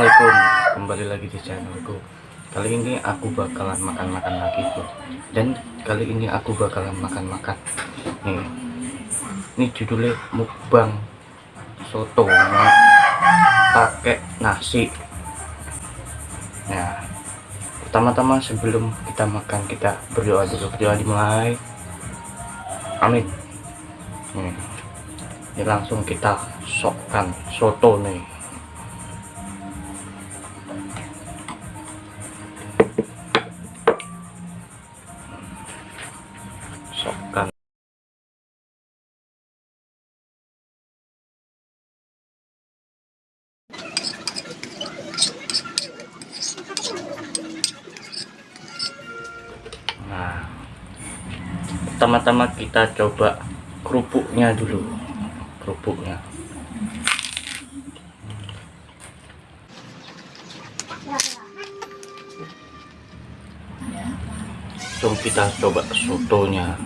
Assalamualaikum. Kembali lagi di channelku. Kali ini aku bakalan makan-makan lagi tuh. Dan kali ini aku bakalan makan-makan. Nih. Ini judulnya mukbang soto. Pakai nasi. Nah pertama-tama sebelum kita makan kita berdoa dulu. Berdoa dimulai. Amin. Nih. Ini langsung kita sokkan soto nih nah pertama-tama kita coba kerupuknya dulu kerupuknya. Langsung kita coba sotonya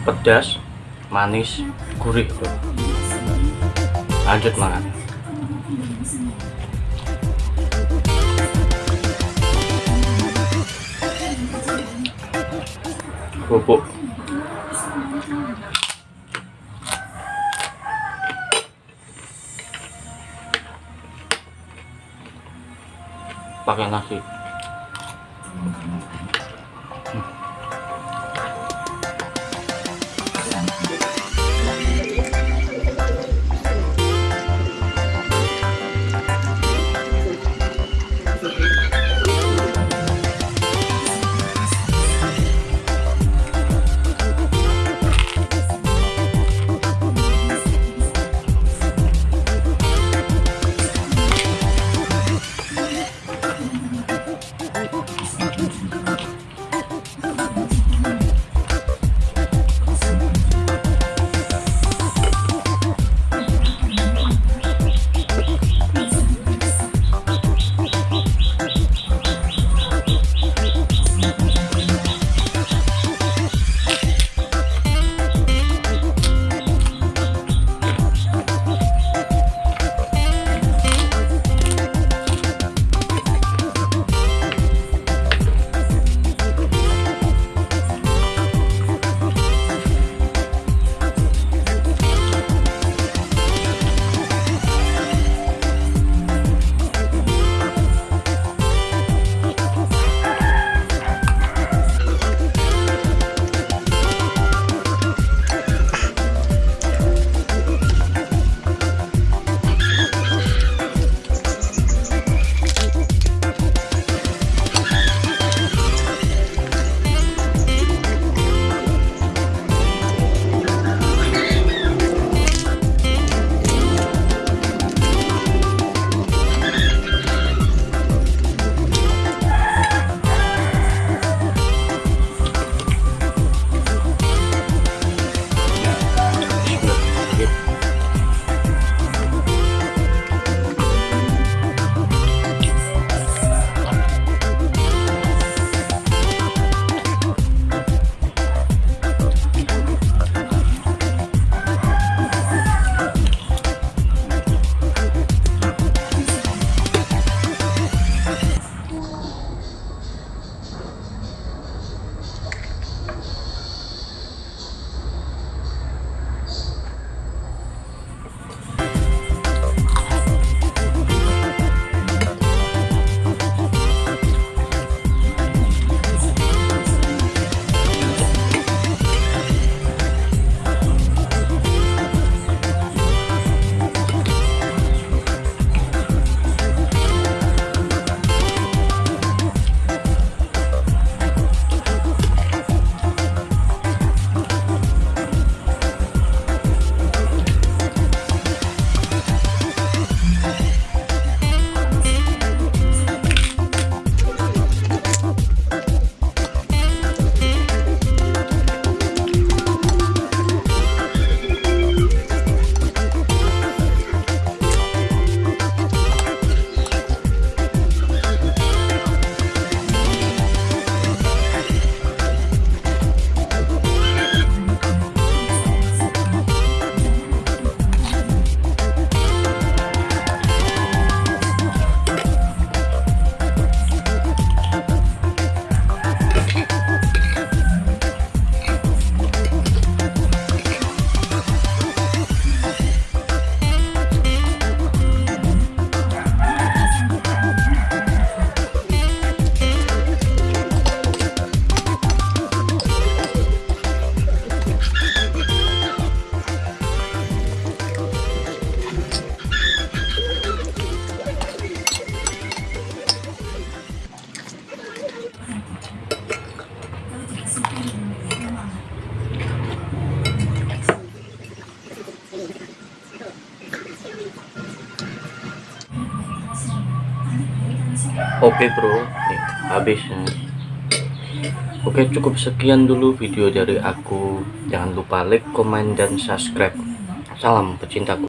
pedas manis gurih lanjut makan kerupuk pakai nasi oke bro. Nih habisnya oke cukup sekian dulu video dari aku. Jangan lupa like comment dan subscribe. Salam pecintaku